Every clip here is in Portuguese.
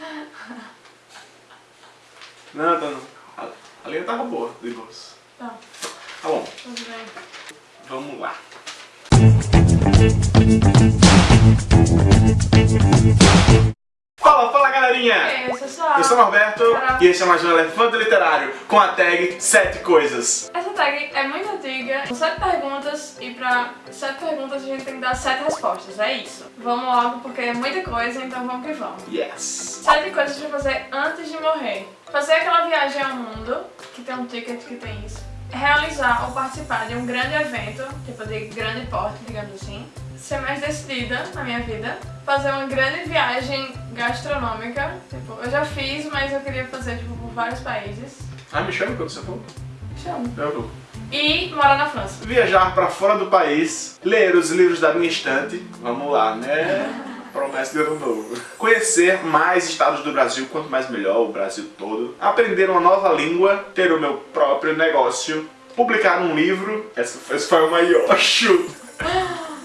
Não, tá não. A, a linha tava boa, de boas. Tá, Tá bom, tudo bem. vamos lá. Galerinha! E aí, pessoal? Eu sou o Norberto e esse é mais um Elefante Literário com a tag 7 coisas. Essa tag é muito antiga, são sete perguntas e pra sete perguntas a gente tem que dar sete respostas, é isso. Vamos logo porque é muita coisa, então vamos que vamos. Yes! Sete coisas pra fazer antes de morrer. Fazer aquela viagem ao mundo, que tem um ticket que tem isso. Realizar ou participar de um grande evento, tipo de grande porte, digamos assim. Ser mais decidida na minha vida. Fazer uma grande viagem gastronômica. Tipo, eu já fiz, mas eu queria fazer tipo, por vários países. Ah, me chama quando você for. Chama. Eu vou. E morar na França. Viajar pra fora do país, ler os livros da minha estante. Vamos lá, né? Promessa de ano novo. Conhecer mais estados do Brasil, quanto mais melhor, o Brasil todo. Aprender uma nova língua, ter o meu próprio negócio, publicar um livro, essa foi, esse foi o maior chute.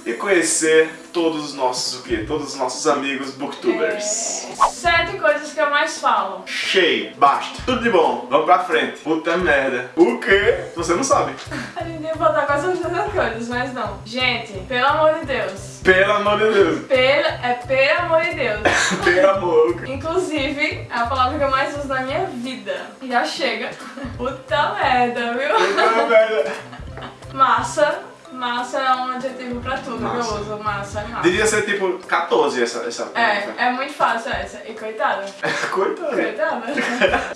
E conhecer todos os nossos, o quê? Todos os nossos amigos booktubers. É, Sete coisas que eu mais falo. Cheio, basta. Tudo de bom, vamos pra frente. Puta merda. O quê? Você não sabe. A gente ia botar quase as mesmas coisas, mas não. Gente, pelo amor de Deus. Pelo amor de Deus. Pelo, é pelo amor de Deus. Pelo amor. Inclusive, é a palavra que eu mais uso na minha vida. Já chega. Puta merda, viu? Puta merda. Massa. Massa é um adjetivo pra tudo que Massa. eu uso. Massa, é massa. Devia ser tipo 14 essa, essa É, é muito fácil essa. E coitada. Coitada. Coitada.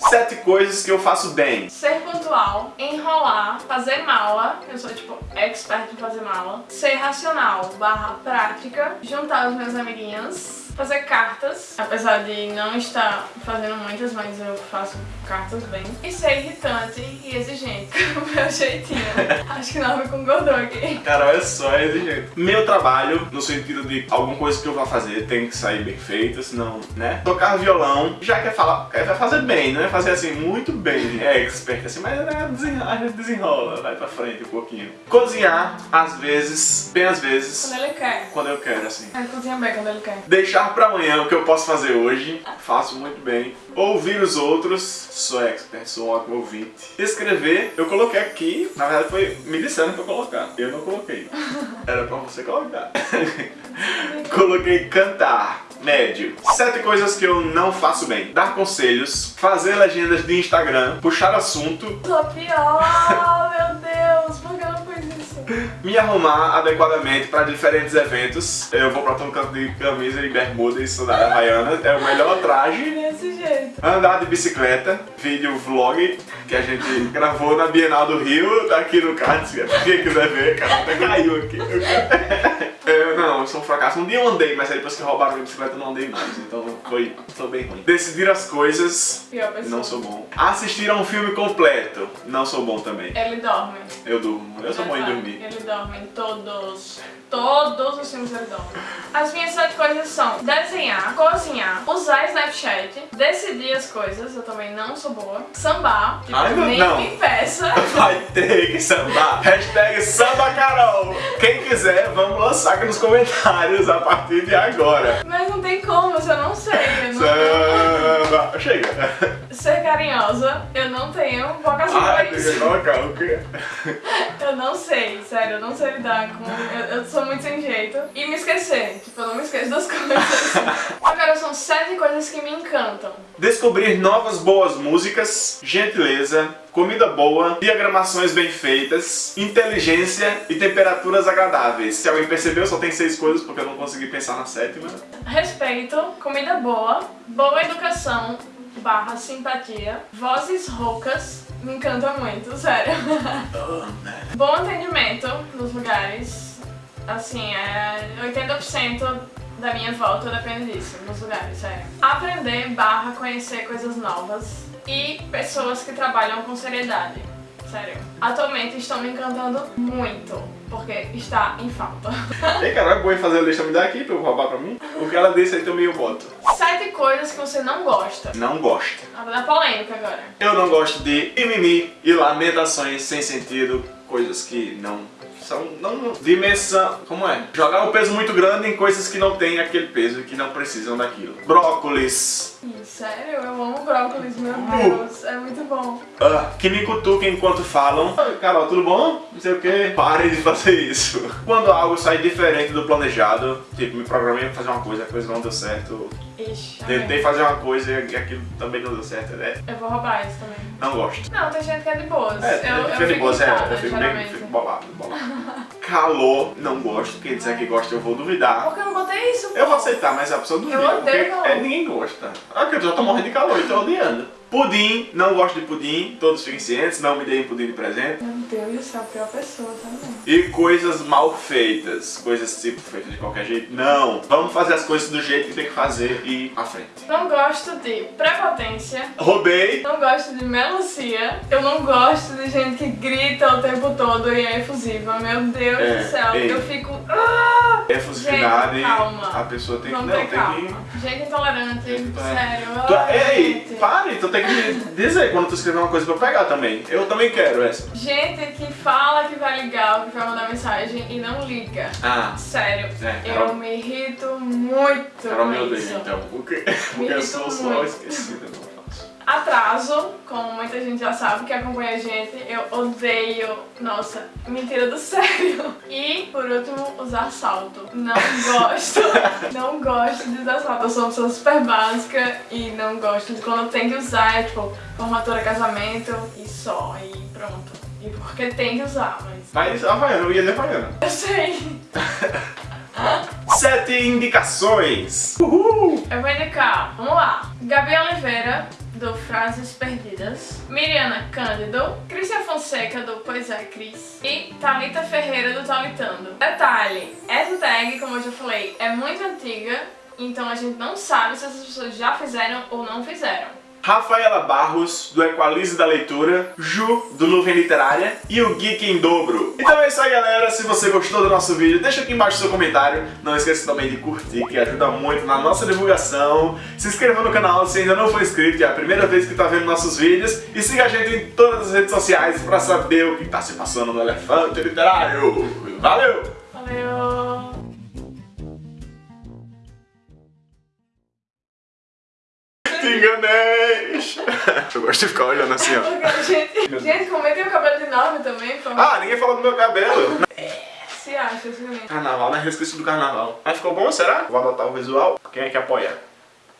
Sete coisas que eu faço bem. Ser pontual, enrolar, fazer mala, eu sou tipo expert em fazer mala. Ser racional, barra prática, juntar os meus amiguinhos, fazer cartas, apesar de não estar fazendo muitas, mas eu faço cartas bem. E ser irritante e exigente, com o meu jeitinho. Acho que não me concordou aqui. Cara, olha só, é desse jeito. Meu trabalho, no sentido de alguma coisa que eu vou fazer tem que sair bem feita, senão, né? Tocar violão, já quer falar, quer fazer bem, não é fazer assim muito bem, é expert assim, mas né, desenrola, a gente desenrola, vai pra frente um pouquinho. Cozinhar, às vezes, bem às vezes, Quando ele quer. quando eu quero, assim. Ele cozinha bem quando ele quer. Deixar pra amanhã o que eu posso fazer hoje, faço muito bem. Ouvir os outros, sou expert, sou um ótimo ouvinte. Escrever, eu coloquei aqui, na verdade foi me disseram pra eu colocar, eu não coloquei. Era pra você colocar. coloquei cantar. Médio. Sete coisas que eu não faço bem. Dar conselhos, fazer legendas de Instagram, puxar assunto, Sou pior, meu Deus, me arrumar adequadamente para diferentes eventos. Eu vou pra todo canto de camisa e bermuda e sandália havaiana, é o melhor traje. Desse jeito. Andar de bicicleta, vídeo vlog que a gente gravou na Bienal do Rio, tá aqui no card, se quem quiser ver, cara, até caiu aqui. Eu, não, eu sou um fracasso. Um dia eu andei, mas aí depois que roubaram minha bicicleta eu não andei mais, então foi, foi bem ruim. Decidir as coisas, não sou bom. Assistir a um filme completo, não sou bom também. Ele dorme. Eu durmo, eu sou bom em dormir. Ele dorme em todos. Todos os filmes ele dorme. As minhas sete coisas são desenhar, cozinhar, usar Snapchat, decidir as coisas, eu também não sou boa, sambar, Ai, meu- nem não. me peça. Vai ter que sambar. Hashtag samba Carol. Quem quiser, vamos lançar aqui nos comentários a partir de agora. Mas não tem como, eu não sei. Eu não... Samba. Chega. Ser carinhosa, eu não tenho vocação Ai, pra isso. colocar o quê? Eu não sei, sério, eu não sei lidar com. Eu, eu sou muito sem jeito. E me esquecer, tipo, eu não me esqueço das coisas. Agora são sete coisas que me encantam. Descobrir novas boas músicas, gentileza, comida boa, diagramações bem feitas, inteligência e temperaturas agradáveis. Se alguém percebeu, só tem seis coisas porque eu não consegui pensar na sétima. Respeito, comida boa, boa educação, barra simpatia, vozes roucas, me encanta muito, sério. Bom atendimento nos lugares, assim, é 80% da minha volta depende disso, nos lugares, sério. Aprender, barra conhecer coisas novas e pessoas que trabalham com seriedade. Sério. Atualmente estão me encantando muito, porque está em falta. Ei, cara, é bom fazer a lista, me dá aqui pra eu roubar pra mim? O que ela disse aí também eu boto. Sete coisas que você não gosta. Não gosto. Nada da polêmica agora. Eu não gosto de mimimi e lamentações sem sentido, coisas que não são não dimensão, como é? Jogar um peso muito grande em coisas que não têm aquele peso e que não precisam daquilo. Brócolis. Sério? Eu amo brócolis, meu Deus. É muito bom. Ah, que me cutuquem enquanto falam. Oi, Carol, tudo bom? Não sei o que. Pare de fazer isso. Quando algo sai diferente do planejado, tipo, me programei pra fazer uma coisa, a coisa não deu certo. Ixi, Tentei fazer uma coisa e aquilo também não deu certo, né? Eu vou roubar isso também. Não gosto. Não, tem gente que é de boas. É, eu, eu fica de fico boas, é, eu fico bem, fico bolado, bolado. Calor, não gosto. Quem disser que gosta, eu vou duvidar. Porque eu não botei isso, Eu vou aceitar, mas a pessoa duvida. Eu odeio porque é, ninguém gosta. Ah, porque eu já tô morrendo de calor e tô odiando. Pudim, não gosto de pudim, todos fiquem cientes, não me deem pudim de presente. Meu Deus do céu, pior pessoa também. E coisas mal feitas, coisas tipo feitas de qualquer jeito. Não, vamos fazer as coisas do jeito que tem que fazer e ir à frente. Não gosto de prepotência. Roubei, Não gosto de melancia. Eu não gosto de gente que grita o tempo todo e é efusiva. Meu Deus É, do céu. ei. Eu fico. Ah! Efusividade, Gente, calma. a pessoa tem que... Não, tem calma. Gente intolerante, que... sério. Tu, ei, pare, tu tem que dizer quando tu escrever uma coisa pra eu pegar também. Eu também quero essa. Gente que fala que vai ligar ou que vai mandar mensagem e não liga. Ah, Sério, É, eu Carol- me irrito muito Carol com me odeia isso. então. Porque, porque eu sou só esquecida. Atraso, como muita gente já sabe que acompanha a gente, eu odeio, nossa, mentira do sério. E, por último, usar salto. Não gosto, não gosto de usar salto. Eu sou uma pessoa super básica e não gosto de quando tem que usar, é tipo, formatura, casamento e só, e pronto. E porque tem que usar, mas Mas Havaiana, eu ia dizer Havaiana. eu sei. Sete indicações. Uhul! Eu vou indicar, vamos lá, Gabi Oliveira, do Frases Perdidas, Miriana Cândido, Crícia Fonseca, do Pois é Cris, e Thalita Ferreira, do Talitando. Detalhe, essa tag, como eu já falei, é muito antiga, então a gente não sabe se essas pessoas já fizeram ou não fizeram. Rafaela Barros, do Equalize da Leitura, Ju, do Nuvem Literária e o Geek em Dobro. Então é isso aí, galera. Se você gostou do nosso vídeo, deixa aqui embaixo seu comentário. Não esqueça também de curtir, que ajuda muito na nossa divulgação. Se inscreva no canal se ainda não for inscrito, é a primeira vez que está vendo nossos vídeos. E siga a gente em todas as redes sociais para saber o que está se passando no Elefante Literário. Valeu! Valeu! Te enganei! Eu gosto de ficar olhando assim, ó. Gente, gente, comentem o cabelo de nome também, por favor. Ah, ninguém falou do meu cabelo. Se acha, se Carnaval, né? Eu esqueci do carnaval. Mas ficou bom, será? Vou adotar o visual. Quem é que apoia?